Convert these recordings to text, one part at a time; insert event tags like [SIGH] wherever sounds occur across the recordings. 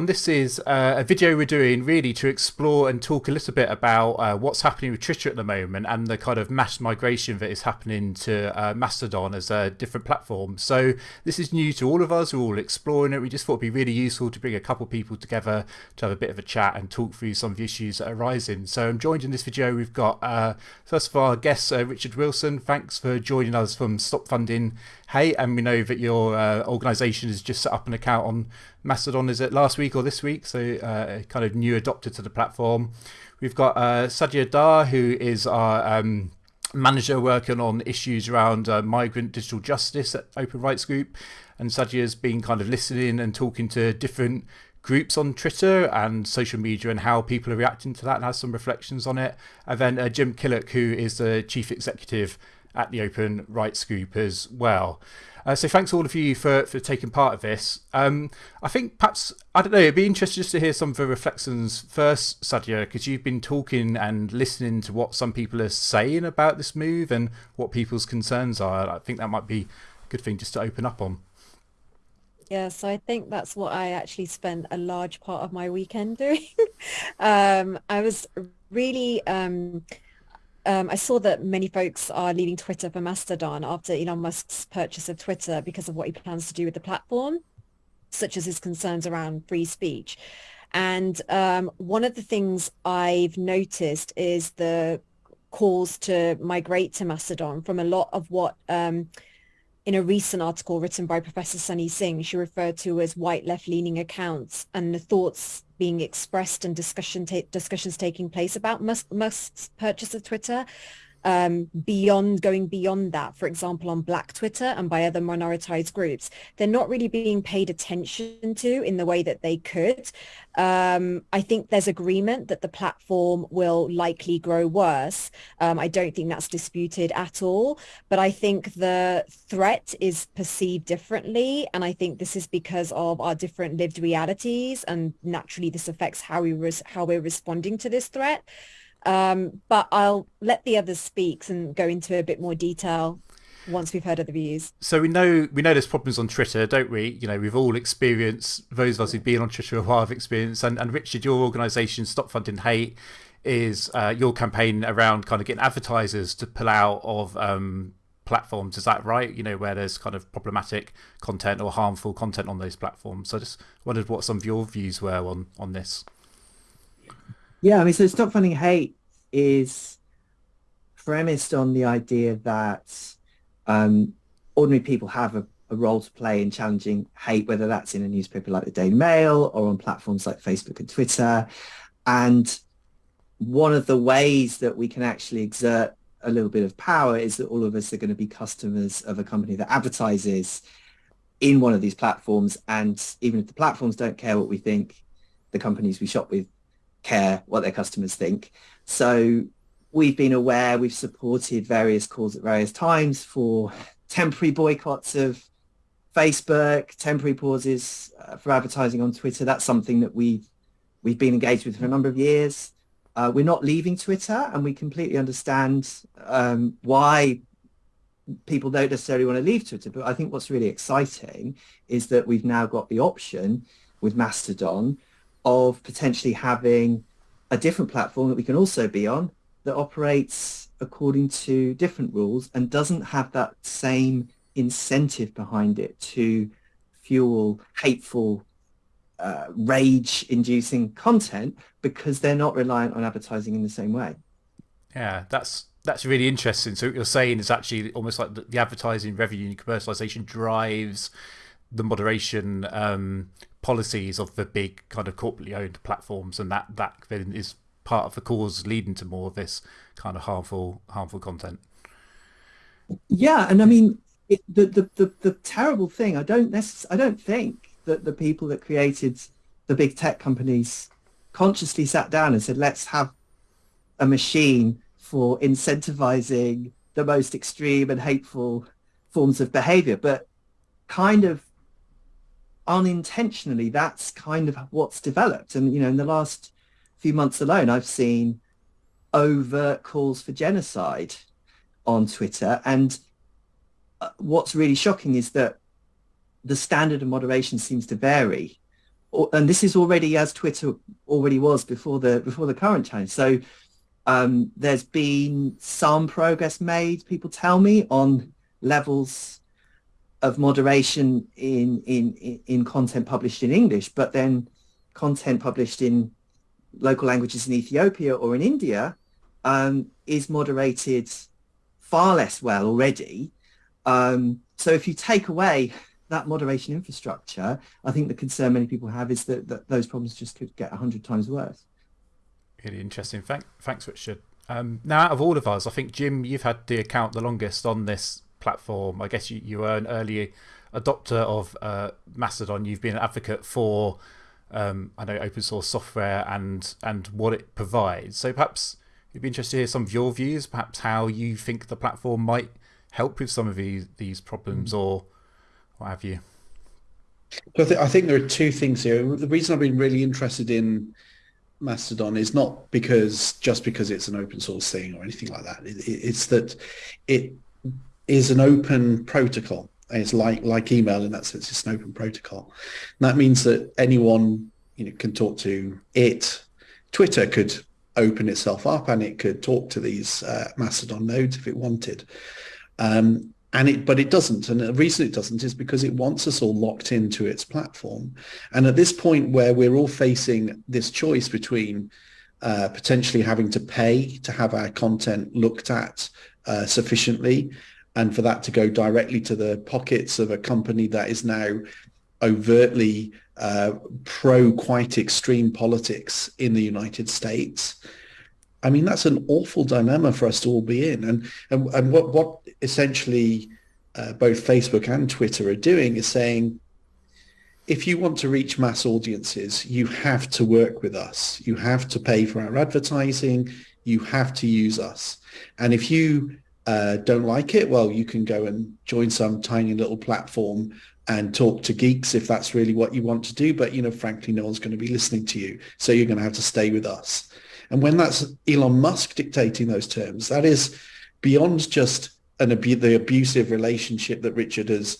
This is uh, a video we're doing really to explore and talk a little bit about uh, what's happening with Twitter at the moment and the kind of mass migration that is happening to uh, Mastodon as a different platform. So this is new to all of us, we're all exploring it. We just thought it'd be really useful to bring a couple people together to have a bit of a chat and talk through some of the issues that are arising. So I'm joined in this video, we've got uh, first of all our guest uh, Richard Wilson. Thanks for joining us from Stop Funding Hate and we know that your uh, organisation has just set up an account on Mastodon, is it last week or this week? So uh, kind of new adopter to the platform. We've got uh, Sadia Dar, who is our um, manager working on issues around uh, migrant digital justice at Open Rights Group. And Sadia's been kind of listening and talking to different groups on Twitter and social media and how people are reacting to that and has some reflections on it. And then uh, Jim Killock, who is the chief executive at the Open Rights Group as well. Uh, so thanks all of you for, for taking part of this. Um, I think perhaps, I don't know, it'd be interesting just to hear some of the reflections first, Sadia, because you've been talking and listening to what some people are saying about this move and what people's concerns are. I think that might be a good thing just to open up on. Yeah, so I think that's what I actually spent a large part of my weekend doing. [LAUGHS] um, I was really um, um, I saw that many folks are leaving Twitter for Mastodon after Elon Musk's purchase of Twitter because of what he plans to do with the platform, such as his concerns around free speech. And um, one of the things I've noticed is the calls to migrate to Mastodon from a lot of what um, in a recent article written by Professor Sunny Singh, she referred to as white left-leaning accounts and the thoughts being expressed and discussion ta discussions taking place about Musk, Musk's purchase of Twitter um, beyond going beyond that, for example, on Black Twitter and by other minoritized groups, they're not really being paid attention to in the way that they could. Um, I think there's agreement that the platform will likely grow worse. Um, I don't think that's disputed at all, but I think the threat is perceived differently. And I think this is because of our different lived realities. And naturally, this affects how, we how we're responding to this threat. Um, but I'll let the others speak and go into a bit more detail once we've heard other views. So we know we know there's problems on Twitter, don't we? You know, we've all experienced those of us who've been on Twitter a while have experienced. And, and Richard, your organisation, Stop Funding Hate, is uh, your campaign around kind of getting advertisers to pull out of um, platforms. Is that right? You know, where there's kind of problematic content or harmful content on those platforms. So I just wondered what some of your views were on on this. Yeah, I mean, so Stop Funding Hate is premised on the idea that um, ordinary people have a, a, role to play in challenging hate, whether that's in a newspaper like the Daily Mail or on platforms like Facebook and Twitter. And one of the ways that we can actually exert a little bit of power is that all of us are going to be customers of a company that advertises in one of these platforms. And even if the platforms don't care what we think, the companies we shop with care what their customers think. So we've been aware, we've supported various calls at various times for temporary boycotts of Facebook, temporary pauses uh, for advertising on Twitter. That's something that we've, we've been engaged with for a number of years. Uh, we're not leaving Twitter and we completely understand um, why people don't necessarily want to leave Twitter. But I think what's really exciting is that we've now got the option with Mastodon of potentially having a different platform that we can also be on that operates according to different rules and doesn't have that same incentive behind it to fuel hateful uh, rage-inducing content because they're not reliant on advertising in the same way. Yeah, that's that's really interesting. So what you're saying is actually almost like the, the advertising revenue and commercialization drives the moderation um, policies of the big kind of corporately owned platforms, and that that then is part of the cause leading to more of this kind of harmful harmful content. Yeah, and I mean it, the, the the the terrible thing. I don't necess- I don't think that the people that created the big tech companies consciously sat down and said, let's have a machine for incentivizing the most extreme and hateful forms of behavior, but kind of unintentionally, that's kind of what's developed. And, you know, in the last few months alone, I've seen overt calls for genocide on Twitter. And uh, what's really shocking is that the standard of moderation seems to vary and this is already as Twitter already was before the before the current change. So um, there's been some progress made. People tell me on levels of moderation in in in content published in English, but then content published in local languages in Ethiopia or in India um, is moderated far less well already. Um, so if you take away that moderation infrastructure, I think the concern many people have is that, that those problems just could get 100 times worse. Really interesting. Thank, thanks, Richard. Um, now, out of all of us, I think, Jim, you've had the account the longest on this platform. I guess you, you were an early adopter of uh, Mastodon. You've been an advocate for, um, I know, open source software and, and what it provides. So perhaps you'd be interested to hear some of your views, perhaps how you think the platform might help with some of these, these problems mm. or what have you? So I, th- I think there are two things here. The reason I've been really interested in Mastodon is not because just because it's an open source thing or anything like that. It, it, it's that it is an open protocol. It's like like email in that sense. It's an open protocol. And that means that anyone you know can talk to it. Twitter could open itself up and it could talk to these uh, Mastodon nodes if it wanted. Um, and it but it doesn't and the reason it doesn't is because it wants us all locked into its platform and at this point where we're all facing this choice between uh, potentially having to pay to have our content looked at uh, sufficiently and for that to go directly to the pockets of a company that is now overtly uh, pro quite extreme politics in the United States I mean, that's an awful dilemma for us to all be in. And and, and what what essentially uh, both Facebook and Twitter are doing is saying, if you want to reach mass audiences, you have to work with us. You have to pay for our advertising. You have to use us. And if you uh, don't like it, well, you can go and join some tiny little platform and talk to geeks if that's really what you want to do. But, you know, frankly, no one's going to be listening to you. So you're going to have to stay with us. And when that's Elon Musk dictating those terms, that is beyond just an abu- the abusive relationship that Richard has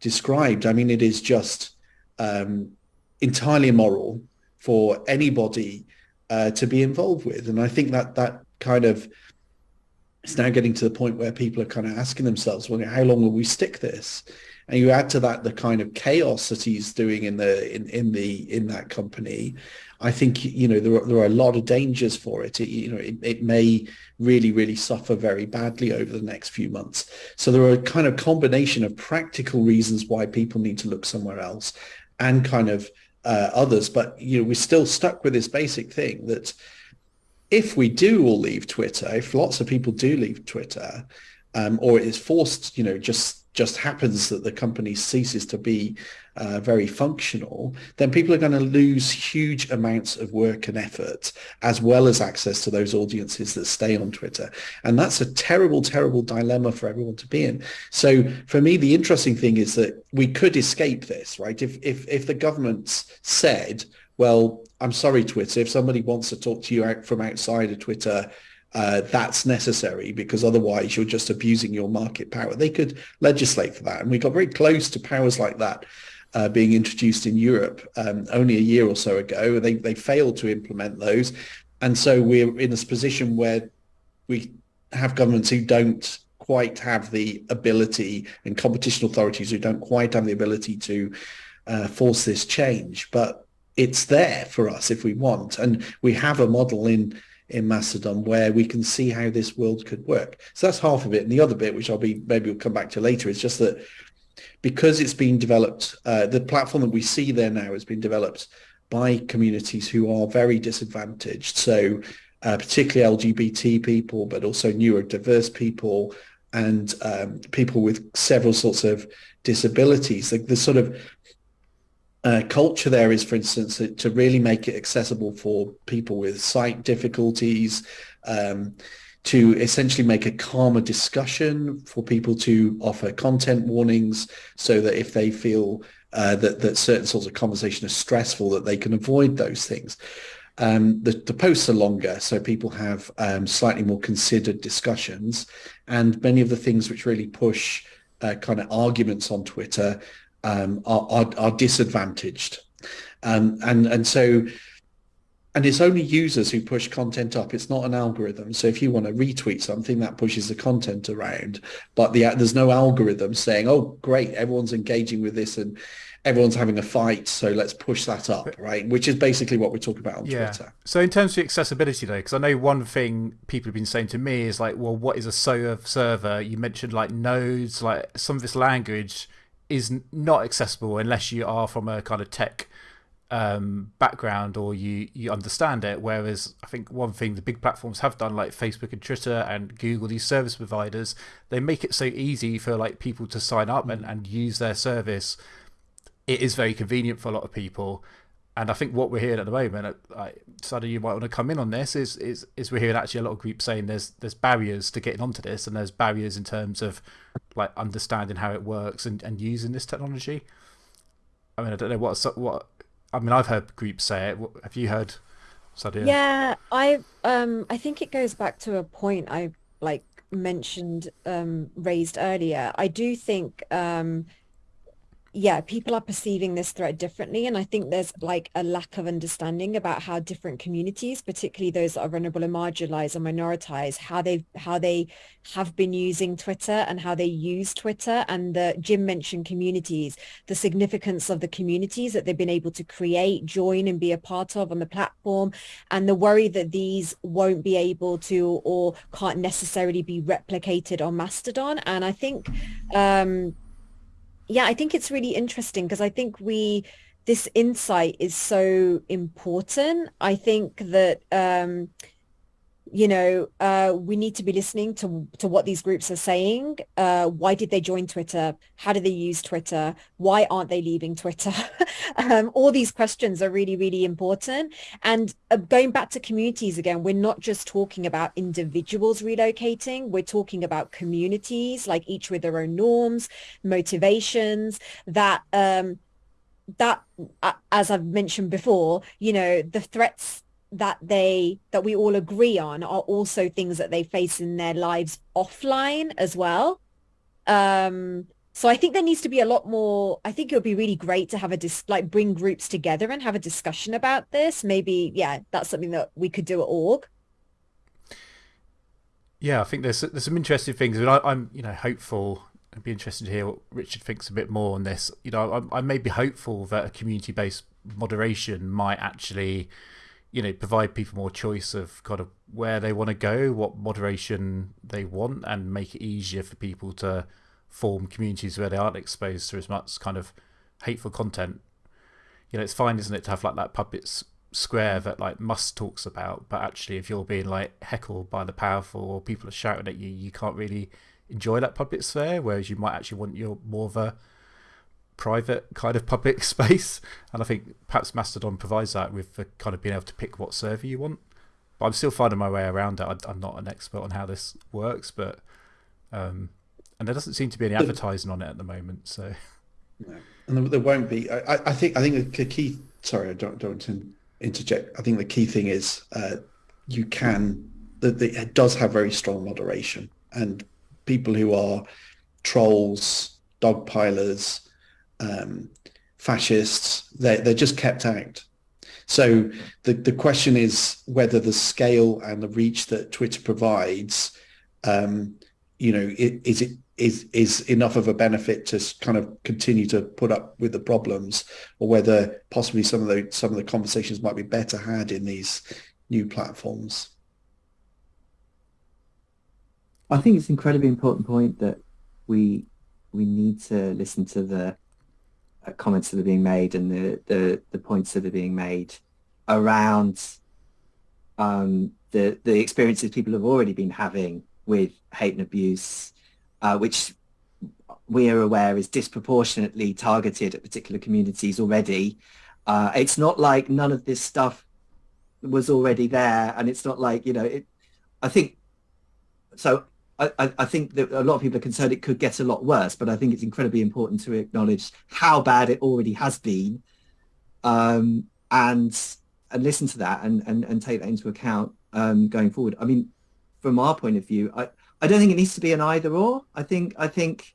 described. I mean, it is just um, entirely immoral for anybody uh, to be involved with. And I think that that kind of is now getting to the point where people are kind of asking themselves, well, how long will we stick this? And you add to that the kind of chaos that he's doing in the in, in the in that company. I think you know there are, there are a lot of dangers for it. it you know, it, it may really really suffer very badly over the next few months. So there are a kind of combination of practical reasons why people need to look somewhere else, and kind of uh, others. But you know, we're still stuck with this basic thing that if we do all leave Twitter, if lots of people do leave Twitter, um, or it is forced, you know, just just happens that the company ceases to be uh, very functional, then people are going to lose huge amounts of work and effort, as well as access to those audiences that stay on Twitter. And that's a terrible, terrible dilemma for everyone to be in. So for me, the interesting thing is that we could escape this, right? If, if, if the governments said, well, I'm sorry, Twitter, if somebody wants to talk to you out from outside of Twitter, uh, that's necessary because otherwise you're just abusing your market power. They could legislate for that. And we got very close to powers like that uh, being introduced in Europe um, only a year or so ago. They, they failed to implement those. And so we're in this position where we have governments who don't quite have the ability and competition authorities who don't quite have the ability to uh, force this change. But it's there for us if we want. And we have a model in in Mastodon where we can see how this world could work. So that's half of it. And the other bit, which I'll be maybe we'll come back to later, is just that because it's been developed, uh, the platform that we see there now has been developed by communities who are very disadvantaged. So uh, particularly LGBT people, but also neurodiverse people and um, people with several sorts of disabilities. The sort of uh, culture there is, for instance, to really make it accessible for people with sight difficulties, um, to essentially make a calmer discussion for people to offer content warnings so that if they feel uh, that, that certain sorts of conversation are stressful, that they can avoid those things. Um, the, the, posts are longer, so people have um, slightly more considered discussions, and many of the things which really push uh, kind of arguments on Twitter um, are, are, are, disadvantaged. and and and so and it's only users who push content up. It's not an algorithm. So if you want to retweet something, that pushes the content around. But the, there's no algorithm saying, "Oh, great, everyone's engaging with this and everyone's having a fight, so let's push that up," right? Which is basically what we're talking about on yeah. Twitter. So in terms of accessibility, though, because I know one thing people have been saying to me is like, "Well, what is a SOA server?" You mentioned like nodes, like some of this language is not accessible unless you are from a kind of tech um, background or you you understand it. Whereas I think one thing the big platforms have done, like Facebook and Twitter and Google, these service providers, they make it so easy for like people to sign up and, and use their service. It is very convenient for a lot of people. And I think what we're hearing at the moment, like, Sadia, you might want to come in on this, is, is is we're hearing actually a lot of groups saying there's there's barriers to getting onto this, and there's barriers in terms of like understanding how it works and, and using this technology. I mean, I don't know what what I mean, I've heard groups say it. Have you heard, Sadia? Yeah, I um I think it goes back to a point I like mentioned um raised earlier. I do think um yeah, people are perceiving this threat differently. And I think there's like a lack of understanding about how different communities, particularly those that are vulnerable and marginalized or minoritized, how they how they have been using Twitter and how they use Twitter. And the Jim mentioned communities, the significance of the communities that they've been able to create, join and be a part of on the platform, and the worry that these won't be able to or can't necessarily be replicated on Mastodon. And I think um yeah, I think it's really interesting because I think we this insight is so important. I think that um, you know, uh, we need to be listening to to what these groups are saying. Uh, why did they join Twitter? How do they use Twitter? Why aren't they leaving Twitter? [LAUGHS] um, all these questions are really, really important. And uh, going back to communities again, we're not just talking about individuals relocating. We're talking about communities, like each with their own norms, motivations, that um, that, uh, as I've mentioned before, you know, the threats that they that we all agree on are also things that they face in their lives offline as well. Um so i think there needs to be a lot more i think it would be really great to have a dis like bring groups together and have a discussion about this. Maybe yeah that's something that we could do at org. Yeah i think there's there's some interesting things. I mean, I, i'm you know hopeful I'd be interested to hear what Richard thinks a bit more on this. You know, I, I may be hopeful that a community-based moderation might actually you know provide people more choice of kind of where they want to go what moderation they want and make it easier for people to form communities where they aren't exposed to as much kind of hateful content. You know it's fine isn't it to have like that public square that like Musk talks about but actually if you're being like heckled by the powerful or people are shouting at you you can't really enjoy that public sphere whereas you might actually want your more of a private kind of public [LAUGHS] space. And I think perhaps Mastodon provides that with the kind of being able to pick what server you want. But I'm still finding my way around it. I, am not an expert on how this works, but um, and there doesn't seem to be any advertising on it at the moment. So, no. and there won't be. I, I think. I think the key. Sorry, I don't don't want to interject. I think the key thing is uh, you can. That it does have very strong moderation, and people who are trolls, dogpilers, um, fascists, they're, they're just kept out. So the, the question is whether the scale and the reach that Twitter provides, um, you know, is it is is enough of a benefit to kind of continue to put up with the problems, or whether possibly some of the some of the conversations might be better had in these new platforms. I think it's an incredibly important point that we we need to listen to the comments that are being made and the, the, the points that are being made around um, the, the experiences people have already been having with hate and abuse, uh, which we are aware is disproportionately targeted at particular communities already. Uh, it's not like none of this stuff was already there and it's not like, you know, it, I think, so I, I, think that a lot of people are concerned it could get a lot worse, but I think it's incredibly important to acknowledge how bad it already has been, um, and and listen to that and and, and take that into account um, going forward. I mean, from our point of view, I, I don't think it needs to be an either or. I think I think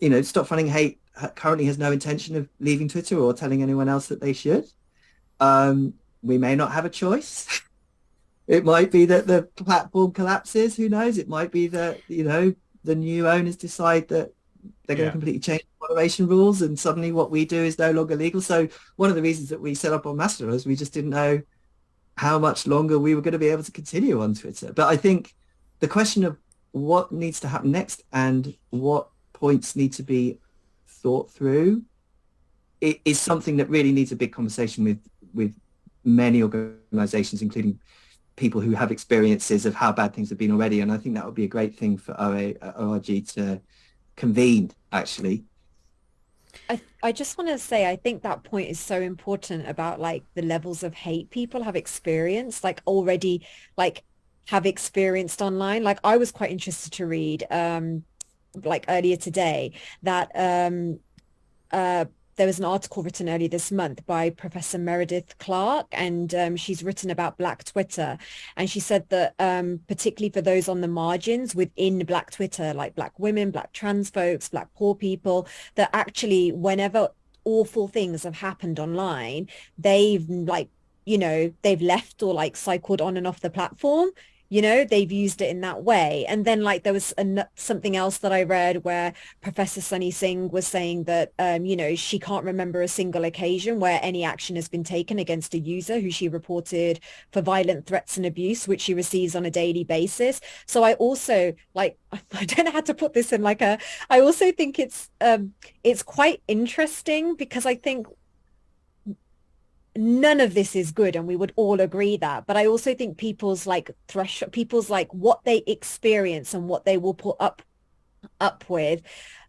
you know, stop funding hate currently has no intention of leaving Twitter or telling anyone else that they should. Um, we may not have a choice. [LAUGHS] it might be that the platform collapses. Who knows? It might be that you know the new owners decide that they're going yeah. to completely change moderation rules, and suddenly what we do is no longer legal. So one of the reasons that we set up on Mastodon is we just didn't know how much longer we were going to be able to continue on Twitter. But I think the question of what needs to happen next and what points need to be thought through is something that really needs a big conversation with with many organizations, including people who have experiences of how bad things have been already. And I think that would be a great thing for OA, ORG to convene, actually. I, I just want to say I think that point is so important about like the levels of hate people have experienced like already like have experienced online like I was quite interested to read um like earlier today that um uh there was an article written earlier this month by Professor Meredith Clark, and um, she's written about Black Twitter. And she said that um, particularly for those on the margins within Black Twitter, like Black women, Black trans folks, Black poor people, that actually whenever awful things have happened online, they've like, you know, they've left or like cycled on and off the platform you know they've used it in that way. And then like there was a, something else that i read where professor sunny singh was saying that um, you know she can't remember a single occasion where any action has been taken against a user who she reported for violent threats and abuse which she receives on a daily basis. So i also like [LAUGHS] i don't know how to put this in like a i also think it's um it's quite interesting because i think none of this is good and we would all agree that. But i also think people's like threshold people's like what they experience and what they will put up up with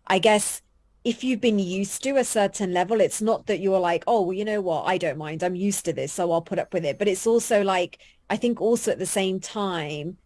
i guess if you've been used to a certain level it's not that you're like oh well you know what? I don't mind. I'm used to this so i'll put up with it. But it's also like i think also at the same time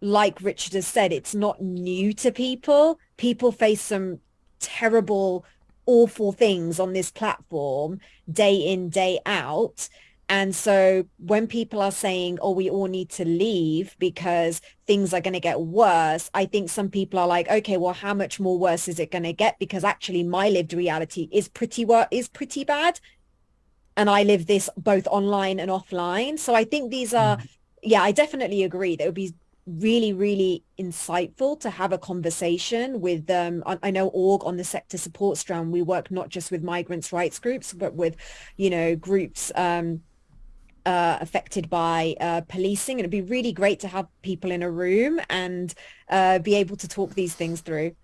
like richard has said it's not new to people. People face some terrible awful things on this platform day in, day out. And so when people are saying, oh, we all need to leave because things are going to get worse, I think some people are like, okay, well, how much more worse is it going to get? Because actually my lived reality is pretty wor- is pretty bad. And I live this both online and offline. So I think these are, mm. yeah, I definitely agree. That would be really, really insightful to have a conversation with um I know org on the sector support strand we work not just with migrants rights groups but with you know groups um uh, affected by uh, policing. And it'd be really great to have people in a room and uh, be able to talk these things through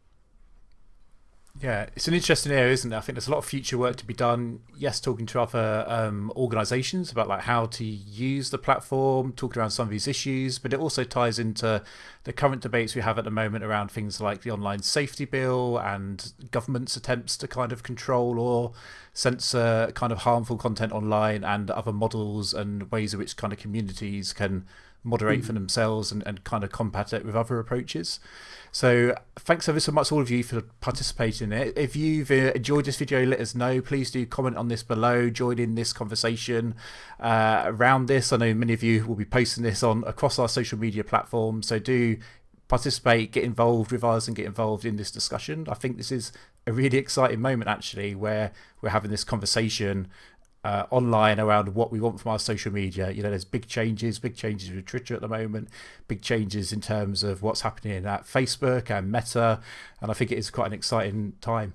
yeah, it's an interesting area, isn't it? I think there's a lot of future work to be done. Yes, talking to other um, organisations about like how to use the platform, talking around some of these issues, but it also ties into the current debates we have at the moment around things like the online safety bill and government's attempts to kind of control or censor kind of harmful content online and other models and ways in which kind of communities can moderate mm. for themselves and, and kind of combat it with other approaches. So thanks ever so much all of you for participating in it. If you've uh, enjoyed this video, let us know. Please do comment on this below, join in this conversation uh, around this. I know many of you will be posting this on across our social media platforms, so do participate, get involved with us and get involved in this discussion. I think this is a really exciting moment actually where we're having this conversation uh, online around what we want from our social media. You know, there's big changes, big changes with Twitter at the moment, big changes in terms of what's happening at Facebook and Meta, and I think it is quite an exciting time.